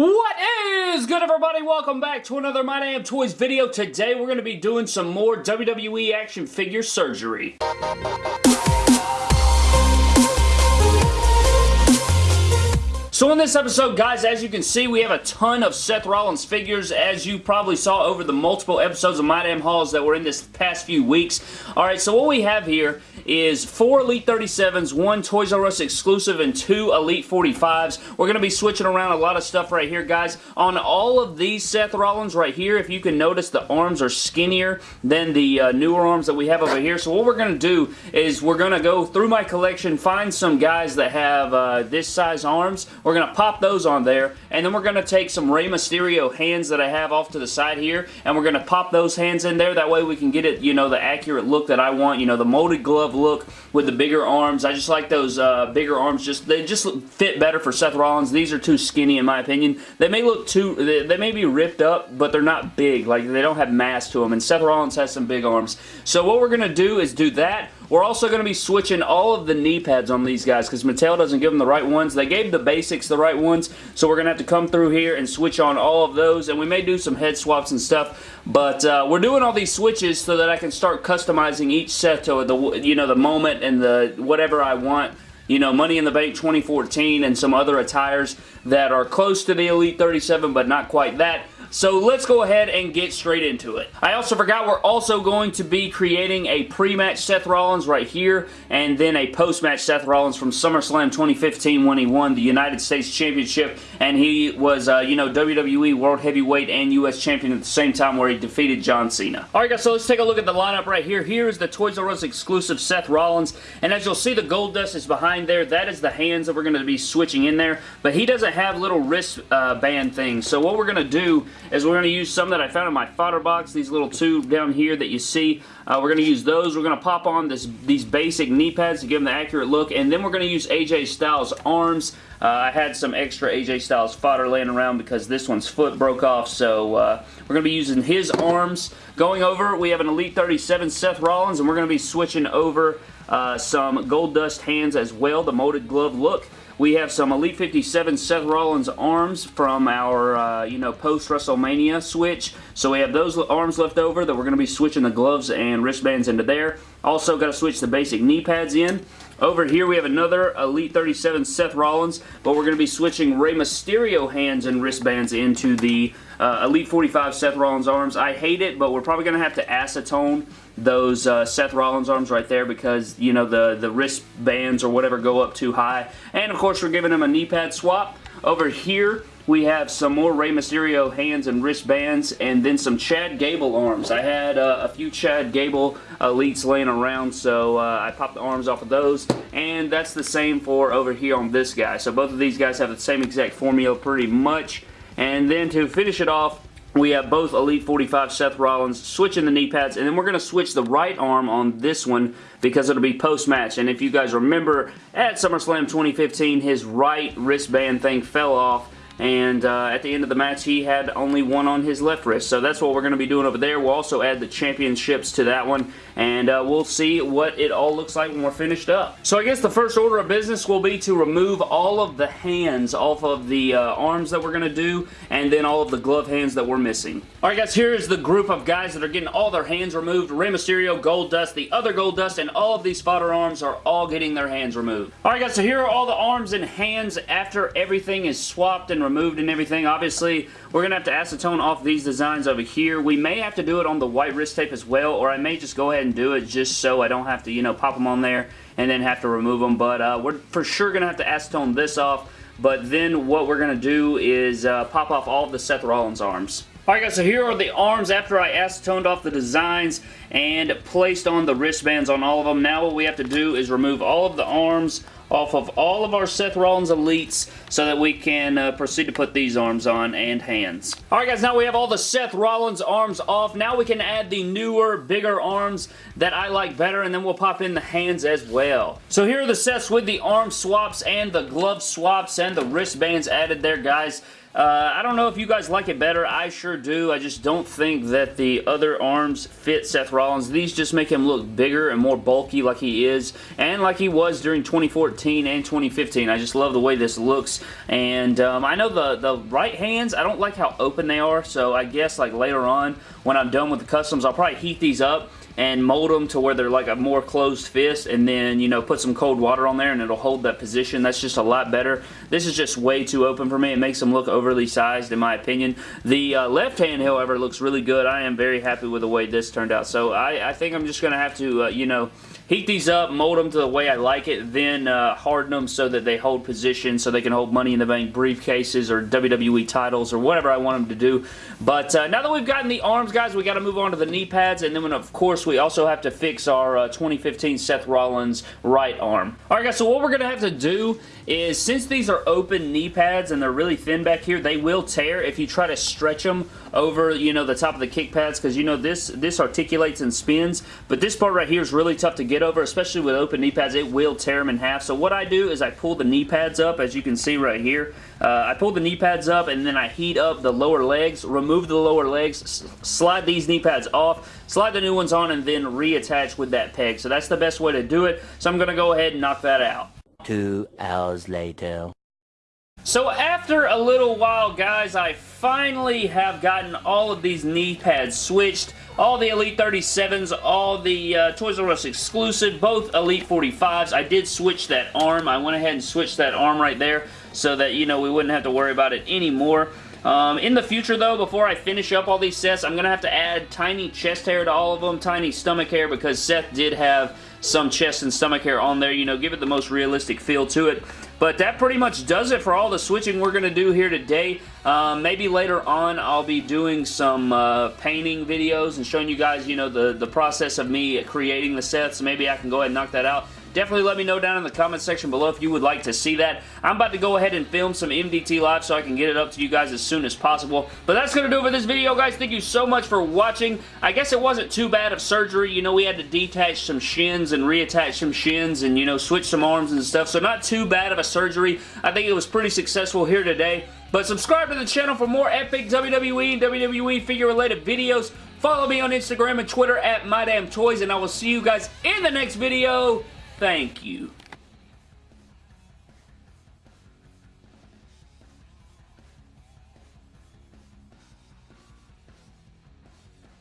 What is good everybody? Welcome back to another My Damn Toys video. Today we're going to be doing some more WWE action figure surgery. So in this episode, guys, as you can see, we have a ton of Seth Rollins figures, as you probably saw over the multiple episodes of My Damn Hauls that were in this past few weeks. Alright, so what we have here is four Elite 37s, one Toys R Us exclusive, and two Elite 45s. We're going to be switching around a lot of stuff right here, guys. On all of these Seth Rollins right here, if you can notice, the arms are skinnier than the uh, newer arms that we have over here. So what we're going to do is we're going to go through my collection, find some guys that have uh, this size arms. We're we're going to pop those on there, and then we're going to take some Rey Mysterio hands that I have off to the side here, and we're going to pop those hands in there. That way we can get it, you know, the accurate look that I want, you know, the molded glove look with the bigger arms. I just like those uh, bigger arms. Just They just fit better for Seth Rollins. These are too skinny in my opinion. They may look too, they, they may be ripped up, but they're not big. Like, they don't have mass to them, and Seth Rollins has some big arms. So what we're going to do is do that. We're also going to be switching all of the knee pads on these guys because Mattel doesn't give them the right ones. They gave the the right ones, so we're going to have to come through here and switch on all of those, and we may do some head swaps and stuff, but uh, we're doing all these switches so that I can start customizing each set to the, you know, the moment and the whatever I want you know, Money in the Bank 2014 and some other attires that are close to the Elite 37 but not quite that. So let's go ahead and get straight into it. I also forgot we're also going to be creating a pre-match Seth Rollins right here and then a post-match Seth Rollins from SummerSlam 2015 when he won the United States Championship and he was, uh, you know, WWE World Heavyweight and U.S. Champion at the same time where he defeated John Cena. Alright guys, so let's take a look at the lineup right here. Here is the Toys R Us exclusive Seth Rollins and as you'll see the Goldust is behind there. That is the hands that we're going to be switching in there but he doesn't have little wrist uh, band things. So what we're going to do is we're going to use some that I found in my fodder box, these little two down here that you see. Uh, we're going to use those. We're going to pop on this these basic knee pads to give them the accurate look, and then we're going to use AJ Styles arms. Uh, I had some extra AJ Styles fodder laying around because this one's foot broke off, so uh, we're going to be using his arms. Going over, we have an Elite 37 Seth Rollins, and we're going to be switching over uh, some Goldust hands as well, the molded glove look. We have some Elite 57 Seth Rollins arms from our, uh, you know, post-WrestleMania switch. So we have those arms left over that we're going to be switching the gloves and wristbands into there. Also got to switch the basic knee pads in. Over here we have another Elite 37 Seth Rollins, but we're going to be switching Rey Mysterio hands and wristbands into the uh, Elite 45 Seth Rollins arms. I hate it, but we're probably going to have to acetone those uh, Seth Rollins arms right there because, you know, the, the wristbands or whatever go up too high. And, of course, we're giving him a knee pad swap. Over here, we have some more Rey Mysterio hands and wristbands, and then some Chad Gable arms. I had uh, a few Chad Gable elites laying around, so uh, I popped the arms off of those, and that's the same for over here on this guy. So both of these guys have the same exact formula pretty much. And then to finish it off, we have both Elite 45 Seth Rollins switching the knee pads, and then we're going to switch the right arm on this one because it'll be post-match. And if you guys remember, at SummerSlam 2015, his right wristband thing fell off, and uh, at the end of the match he had only one on his left wrist. So that's what we're going to be doing over there. We'll also add the championships to that one. And uh, we'll see what it all looks like when we're finished up. So I guess the first order of business will be to remove all of the hands off of the uh, arms that we're going to do and then all of the glove hands that we're missing. Alright guys here is the group of guys that are getting all their hands removed. Rey Mysterio, Goldust, the other Goldust and all of these fodder arms are all getting their hands removed. Alright guys so here are all the arms and hands after everything is swapped and removed removed and everything. Obviously, we're going to have to acetone off these designs over here. We may have to do it on the white wrist tape as well, or I may just go ahead and do it just so I don't have to, you know, pop them on there and then have to remove them. But uh, we're for sure going to have to acetone this off. But then what we're going to do is uh, pop off all of the Seth Rollins arms. Alright guys, so here are the arms after I acetoned off the designs and placed on the wristbands on all of them. Now what we have to do is remove all of the arms off of all of our Seth Rollins Elites so that we can uh, proceed to put these arms on and hands. Alright guys, now we have all the Seth Rollins arms off. Now we can add the newer, bigger arms that I like better and then we'll pop in the hands as well. So here are the sets with the arm swaps and the glove swaps and the wristbands added there guys. Uh, I don't know if you guys like it better. I sure do. I just don't think that the other arms fit Seth Rollins. These just make him look bigger and more bulky like he is and like he was during 2014 and 2015. I just love the way this looks and um, I know the, the right hands, I don't like how open they are so I guess like later on when I'm done with the customs I'll probably heat these up and mold them to where they're like a more closed fist and then, you know, put some cold water on there and it'll hold that position. That's just a lot better. This is just way too open for me. It makes them look overly sized in my opinion. The uh, left hand, however, looks really good. I am very happy with the way this turned out. So I, I think I'm just to have to, uh, you know, heat these up, mold them to the way I like it, then uh, harden them so that they hold position so they can hold Money in the Bank briefcases or WWE titles or whatever I want them to do. But uh, now that we've gotten the arms, guys, we got to move on to the knee pads, and then, of course, we also have to fix our uh, 2015 Seth Rollins right arm. Alright, guys, so what we're going to have to do is, since these are open knee pads and they're really thin back here, they will tear if you try to stretch them over, you know, the top of the kick pads because, you know, this, this articulates and spins, but this part right here is really tough to get over, especially with open knee pads. It will tear them in half. So what I do is I pull the knee pads up, as you can see right here. Uh, I pull the knee pads up and then I heat up the lower legs, remove the lower legs, slide these knee pads off, slide the new ones on, and then reattach with that peg. So that's the best way to do it. So I'm going to go ahead and knock that out. Two hours later. So after a little while, guys, I finally have gotten all of these knee pads switched. All the Elite 37s, all the uh, Toys R Us exclusive, both Elite 45s. I did switch that arm. I went ahead and switched that arm right there so that, you know, we wouldn't have to worry about it anymore. Um, in the future, though, before I finish up all these sets, I'm going to have to add tiny chest hair to all of them, tiny stomach hair, because Seth did have some chest and stomach hair on there, you know, give it the most realistic feel to it. But that pretty much does it for all the switching we're going to do here today. Um, maybe later on I'll be doing some uh, painting videos and showing you guys, you know, the, the process of me creating the sets. Maybe I can go ahead and knock that out. Definitely let me know down in the comment section below if you would like to see that. I'm about to go ahead and film some MDT Live so I can get it up to you guys as soon as possible. But that's going to do it for this video, guys. Thank you so much for watching. I guess it wasn't too bad of surgery. You know, we had to detach some shins and reattach some shins and, you know, switch some arms and stuff. So not too bad of a surgery. I think it was pretty successful here today. But subscribe to the channel for more epic WWE and WWE figure-related videos. Follow me on Instagram and Twitter at MyDamnToys, and I will see you guys in the next video. Thank you.